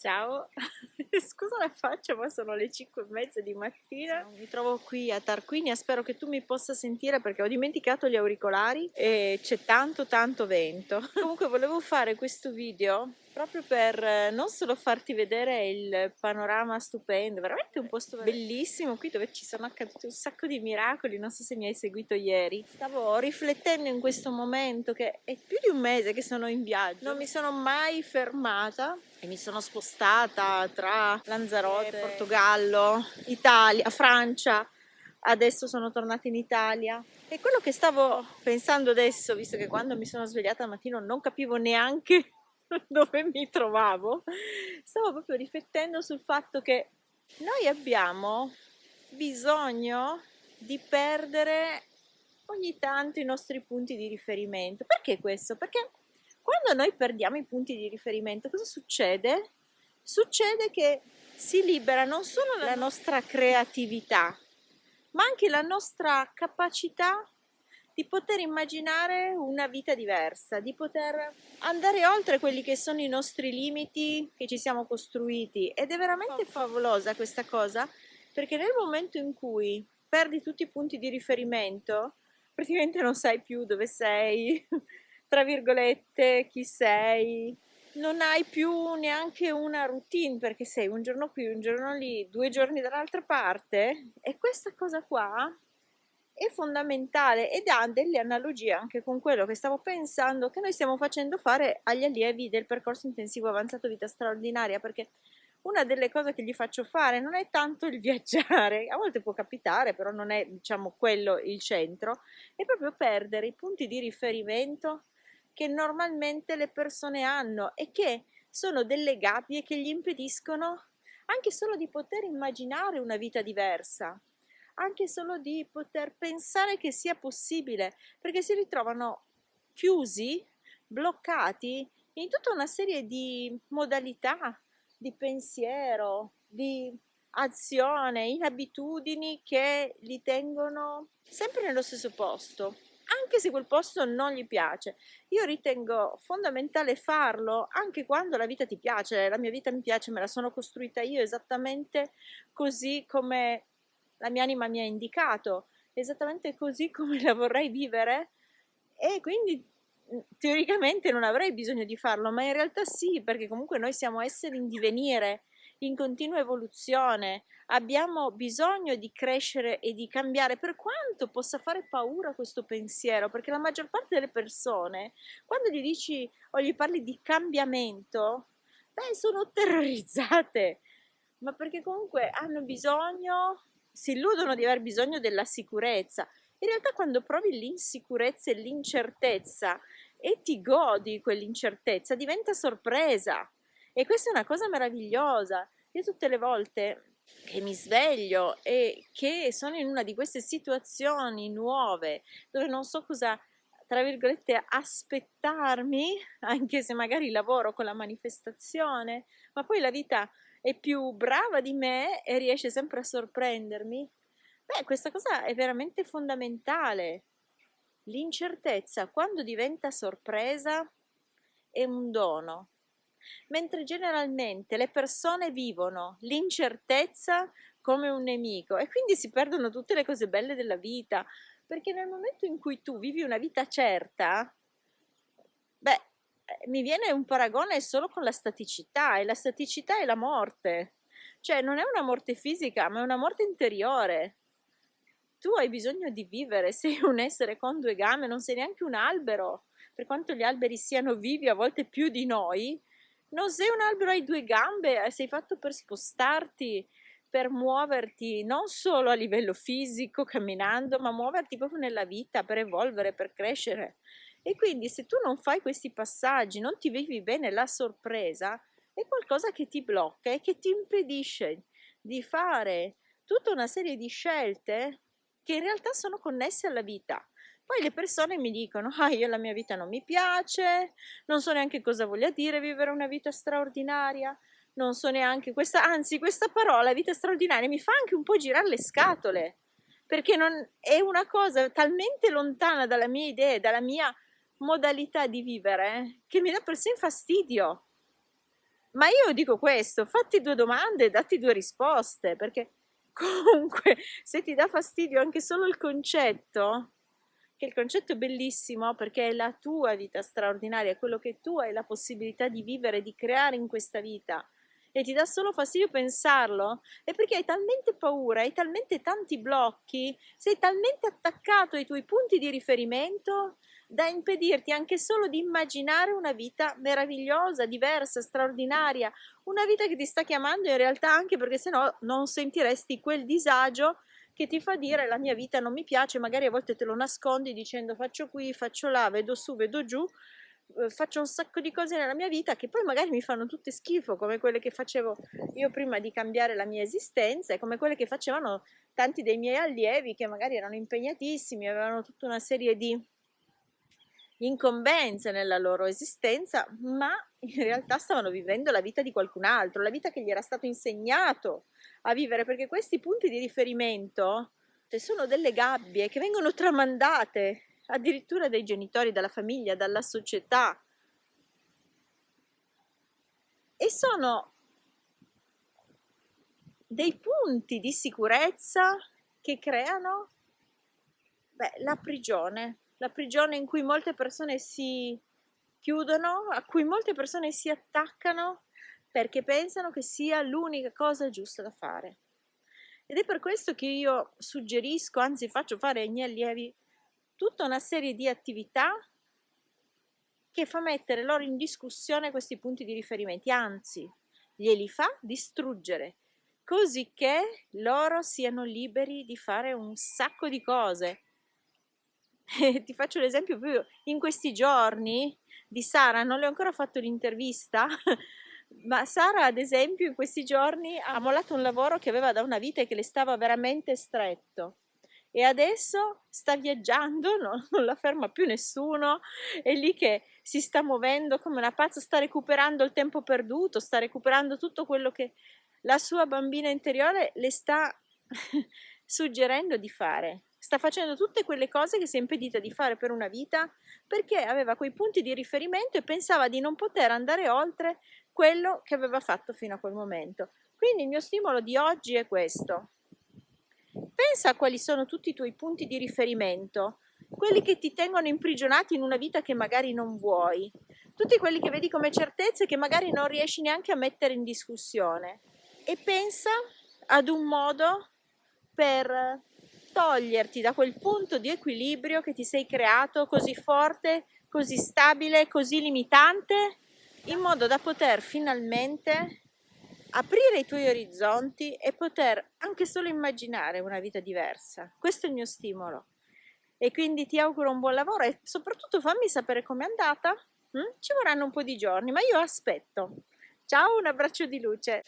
Ciao, scusa la faccia ma sono le 5 e mezza di mattina. Mi trovo qui a Tarquinia, spero che tu mi possa sentire perché ho dimenticato gli auricolari e c'è tanto tanto vento. Comunque volevo fare questo video proprio per eh, non solo farti vedere il panorama stupendo, veramente un posto bellissimo qui dove ci sono accaduti un sacco di miracoli, non so se mi hai seguito ieri. Stavo riflettendo in questo momento che è più di un mese che sono in viaggio, non mi sono mai fermata e mi sono spostata tra Lanzarote, Portogallo, Italia, Francia, adesso sono tornata in Italia. E quello che stavo pensando adesso, visto che quando mi sono svegliata al mattino non capivo neanche dove mi trovavo, stavo proprio riflettendo sul fatto che noi abbiamo bisogno di perdere ogni tanto i nostri punti di riferimento. Perché questo? Perché quando noi perdiamo i punti di riferimento, cosa succede? Succede che si libera non solo la nostra creatività, ma anche la nostra capacità di poter immaginare una vita diversa, di poter andare oltre quelli che sono i nostri limiti che ci siamo costruiti. Ed è veramente favolosa questa cosa perché nel momento in cui perdi tutti i punti di riferimento praticamente non sai più dove sei, tra virgolette, chi sei, non hai più neanche una routine perché sei un giorno qui, un giorno lì, due giorni dall'altra parte. E questa cosa qua è fondamentale ed ha delle analogie anche con quello che stavo pensando che noi stiamo facendo fare agli allievi del percorso intensivo avanzato vita straordinaria perché una delle cose che gli faccio fare non è tanto il viaggiare, a volte può capitare, però non è diciamo quello il centro, è proprio perdere i punti di riferimento che normalmente le persone hanno e che sono delle gabbie che gli impediscono anche solo di poter immaginare una vita diversa anche solo di poter pensare che sia possibile, perché si ritrovano chiusi, bloccati in tutta una serie di modalità di pensiero, di azione, in abitudini che li tengono sempre nello stesso posto, anche se quel posto non gli piace. Io ritengo fondamentale farlo anche quando la vita ti piace, la mia vita mi piace, me la sono costruita io esattamente così come la mia anima mi ha indicato, esattamente così come la vorrei vivere e quindi mhmm, teoricamente non avrei bisogno di farlo, ma in realtà sì, perché comunque noi siamo esseri in divenire, in continua evoluzione, abbiamo bisogno di crescere e di cambiare, per quanto possa fare paura questo pensiero, perché la maggior parte delle persone, quando gli dici o gli parli di cambiamento, beh, sono terrorizzate, ma perché comunque hanno bisogno si illudono di aver bisogno della sicurezza. In realtà quando provi l'insicurezza e l'incertezza e ti godi quell'incertezza, diventa sorpresa. E questa è una cosa meravigliosa. Io tutte le volte che mi sveglio e che sono in una di queste situazioni nuove dove non so cosa tra virgolette aspettarmi anche se magari lavoro con la manifestazione ma poi la vita è più brava di me e riesce sempre a sorprendermi, beh, questa cosa è veramente fondamentale. L'incertezza, quando diventa sorpresa, è un dono, mentre generalmente le persone vivono l'incertezza come un nemico e quindi si perdono tutte le cose belle della vita, perché nel momento in cui tu vivi una vita certa, mi viene un paragone solo con la staticità e la staticità è la morte. Cioè non è una morte fisica, ma è una morte interiore. Tu hai bisogno di vivere, sei un essere con due gambe, non sei neanche un albero. Per quanto gli alberi siano vivi a volte più di noi, non sei un albero, hai due gambe, sei fatto per spostarti, per muoverti non solo a livello fisico, camminando, ma muoverti proprio nella vita, per evolvere, per crescere. E quindi se tu non fai questi passaggi, non ti vivi bene la sorpresa, è qualcosa che ti blocca e che ti impedisce di fare tutta una serie di scelte che in realtà sono connesse alla vita. Poi le persone mi dicono, ah io la mia vita non mi piace, non so neanche cosa voglia dire vivere una vita straordinaria, non so neanche questa, anzi questa parola, vita straordinaria, mi fa anche un po' girare le scatole, perché non, è una cosa talmente lontana dalla mia idea, dalla mia modalità di vivere che mi dà persino fastidio. Ma io dico questo, fatti due domande datti due risposte, perché comunque se ti dà fastidio anche solo il concetto, che il concetto è bellissimo perché è la tua vita straordinaria, è quello che tu hai la possibilità di vivere, di creare in questa vita, e ti dà solo fastidio pensarlo, è perché hai talmente paura, hai talmente tanti blocchi, sei talmente attaccato ai tuoi punti di riferimento da impedirti anche solo di immaginare una vita meravigliosa, diversa, straordinaria, una vita che ti sta chiamando in realtà anche perché sennò non sentiresti quel disagio che ti fa dire la mia vita non mi piace, magari a volte te lo nascondi dicendo faccio qui, faccio là, vedo su, vedo giù, Uhm, faccio un sacco di cose nella mia vita che poi magari mi fanno tutte schifo, come quelle che facevo io prima di cambiare la mia esistenza e come quelle che facevano tanti dei miei allievi che magari erano impegnatissimi, avevano tutta una serie di incombenze nella loro esistenza, ma in realtà stavano vivendo la vita di qualcun altro, la vita che gli era stato insegnato a vivere, perché questi punti di riferimento sono delle gabbie che vengono tramandate addirittura dai genitori, dalla famiglia, dalla società. E sono dei punti di sicurezza che creano beh, la prigione, la prigione in cui molte persone si chiudono, a cui molte persone si attaccano perché pensano che sia l'unica cosa giusta da fare. Ed è per questo che io suggerisco, anzi faccio fare ai miei allievi tutta una serie di attività che fa mettere loro in discussione questi punti di riferimento, anzi glieli fa distruggere, così che loro siano liberi di fare un sacco di cose. ti faccio l'esempio più in questi giorni di Sara, non le ho ancora fatto l'intervista, ma Sara ad esempio in questi giorni ha mollato un lavoro che aveva da una vita e che le stava veramente stretto e adesso sta viaggiando, no? non la ferma più nessuno, è lì che si sta muovendo come una pazza, sta recuperando il tempo perduto, sta recuperando tutto quello che la sua bambina interiore le sta suggerendo di fare. Sta facendo tutte quelle cose che si è impedita di fare per una vita perché aveva quei punti di riferimento e pensava di non poter andare oltre quello che aveva fatto fino a quel momento. Quindi il mio stimolo di oggi è questo Pensa a quali sono tutti i tuoi punti di riferimento, quelli che ti tengono imprigionati in una vita che magari non vuoi, tutti quelli che vedi come certezze che magari non riesci neanche a mettere in discussione e pensa ad un modo per toglierti da quel punto di equilibrio che ti sei creato così forte, così stabile, così limitante, in modo da poter finalmente aprire i tuoi orizzonti e poter anche solo immaginare una vita diversa. Questo è il mio stimolo. E quindi ti auguro un buon lavoro e soprattutto fammi sapere com'è andata. Mm? Ci vorranno un po' di giorni, ma io aspetto. Ciao, un abbraccio di luce.